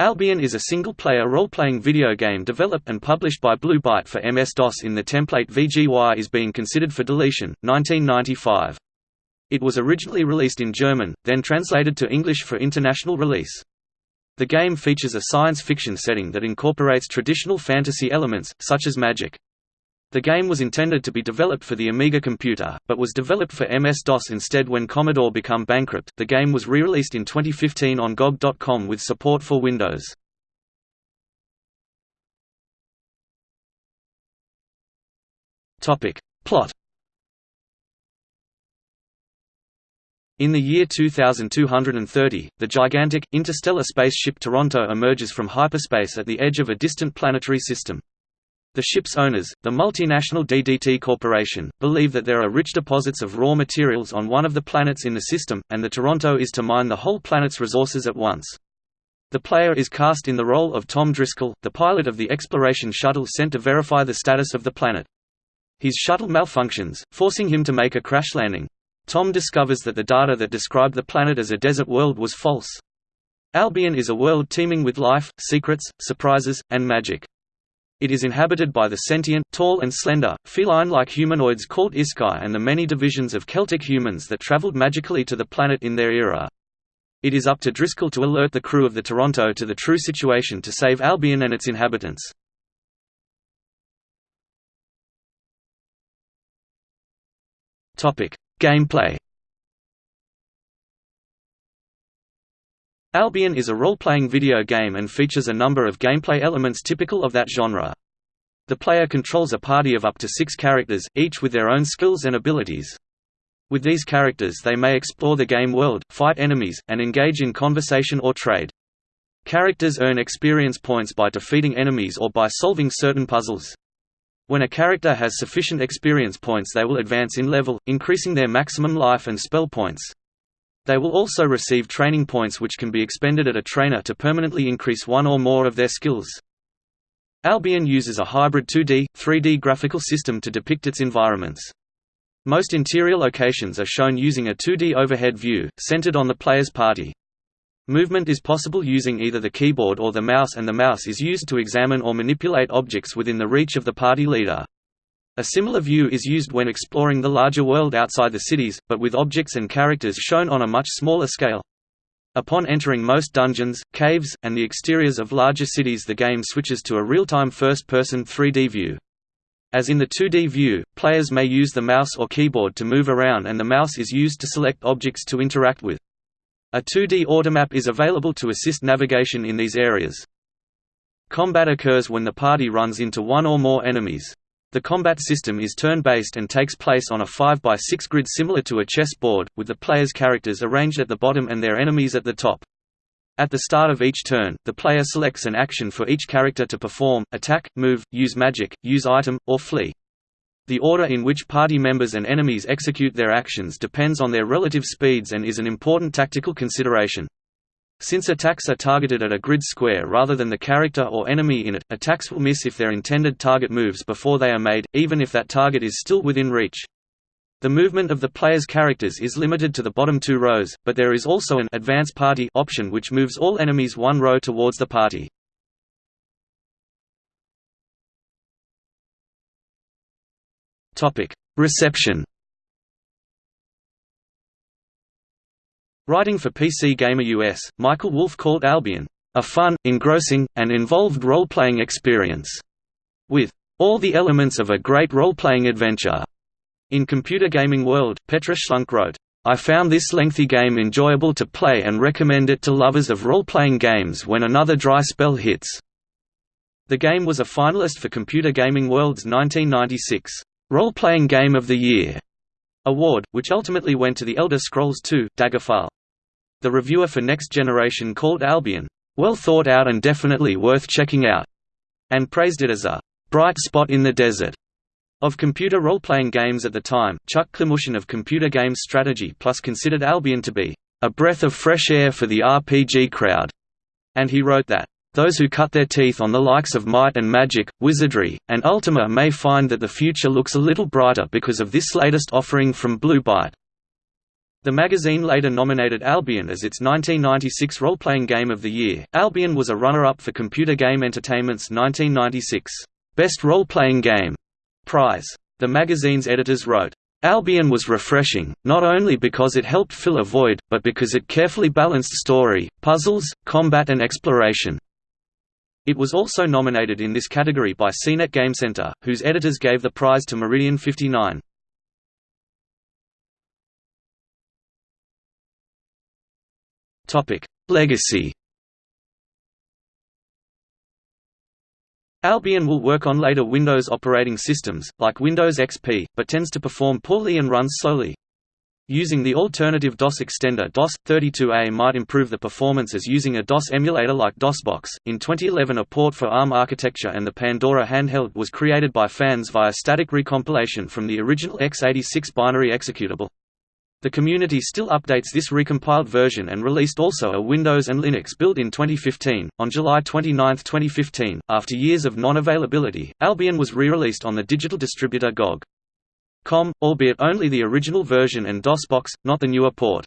Albion is a single-player role-playing video game developed and published by Blue Byte for MS-DOS in the template VGY is being considered for deletion, 1995. It was originally released in German, then translated to English for international release. The game features a science fiction setting that incorporates traditional fantasy elements, such as magic. The game was intended to be developed for the Amiga computer, but was developed for MS-DOS instead when Commodore became bankrupt. The game was re-released in 2015 on GOG.com with support for Windows. Topic: Plot. In the year 2230, the gigantic, interstellar spaceship Toronto emerges from hyperspace at the edge of a distant planetary system. The ship's owners, the multinational DDT Corporation, believe that there are rich deposits of raw materials on one of the planets in the system, and the Toronto is to mine the whole planet's resources at once. The player is cast in the role of Tom Driscoll, the pilot of the exploration shuttle sent to verify the status of the planet. His shuttle malfunctions, forcing him to make a crash landing. Tom discovers that the data that described the planet as a desert world was false. Albion is a world teeming with life, secrets, surprises, and magic. It is inhabited by the sentient, tall and slender, feline-like humanoids called Iskai and the many divisions of Celtic humans that traveled magically to the planet in their era. It is up to Driscoll to alert the crew of the Toronto to the true situation to save Albion and its inhabitants. Gameplay Albion is a role-playing video game and features a number of gameplay elements typical of that genre. The player controls a party of up to six characters, each with their own skills and abilities. With these characters they may explore the game world, fight enemies, and engage in conversation or trade. Characters earn experience points by defeating enemies or by solving certain puzzles. When a character has sufficient experience points they will advance in level, increasing their maximum life and spell points. They will also receive training points which can be expended at a trainer to permanently increase one or more of their skills. Albion uses a hybrid 2D, 3D graphical system to depict its environments. Most interior locations are shown using a 2D overhead view, centered on the player's party. Movement is possible using either the keyboard or the mouse and the mouse is used to examine or manipulate objects within the reach of the party leader. A similar view is used when exploring the larger world outside the cities, but with objects and characters shown on a much smaller scale. Upon entering most dungeons, caves, and the exteriors of larger cities the game switches to a real-time first-person 3D view. As in the 2D view, players may use the mouse or keyboard to move around and the mouse is used to select objects to interact with. A 2D automap is available to assist navigation in these areas. Combat occurs when the party runs into one or more enemies. The combat system is turn-based and takes place on a 5x6 grid similar to a chess board, with the player's characters arranged at the bottom and their enemies at the top. At the start of each turn, the player selects an action for each character to perform, attack, move, use magic, use item, or flee. The order in which party members and enemies execute their actions depends on their relative speeds and is an important tactical consideration. Since attacks are targeted at a grid square rather than the character or enemy in it, attacks will miss if their intended target moves before they are made, even if that target is still within reach. The movement of the player's characters is limited to the bottom two rows, but there is also an advance party option which moves all enemies one row towards the party. Reception Writing for PC Gamer US, Michael Wolff called Albion, "...a fun, engrossing, and involved role-playing experience," with "...all the elements of a great role-playing adventure." In Computer Gaming World, Petra Schlunk wrote, I found this lengthy game enjoyable to play and recommend it to lovers of role-playing games when another dry spell hits. The game was a finalist for Computer Gaming World's 1996 Role-Playing Game of the Year award, which ultimately went to The Elder Scrolls II: Daggerfall. The reviewer for Next Generation called Albion, "...well thought out and definitely worth checking out," and praised it as a "...bright spot in the desert." Of computer role-playing games at the time, Chuck Klimushyn of Computer Games Strategy Plus considered Albion to be a breath of fresh air for the RPG crowd, and he wrote that, those who cut their teeth on the likes of Might and Magic, Wizardry, and Ultima may find that the future looks a little brighter because of this latest offering from Blue Byte. The magazine later nominated Albion as its 1996 role-playing game of the year. Albion was a runner-up for Computer Game Entertainment's 1996 Best Role-Playing Game prize. The magazine's editors wrote, Albion was refreshing, not only because it helped fill a void, but because it carefully balanced story, puzzles, combat and exploration. It was also nominated in this category by CNET Game Center, whose editors gave the prize to Meridian 59. Legacy Albion will work on later Windows operating systems, like Windows XP, but tends to perform poorly and runs slowly. Using the alternative DOS extender DOS-32A might improve the performance as using a DOS emulator like DOSBox. In 2011 a port for ARM architecture and the Pandora handheld was created by fans via static recompilation from the original x86 binary executable. The community still updates this recompiled version and released also a Windows and Linux build in 2015. On July 29, 2015, after years of non-availability, Albion was re-released on the digital distributor GOG. Com, albeit only the original version and DOSBox, not the newer port.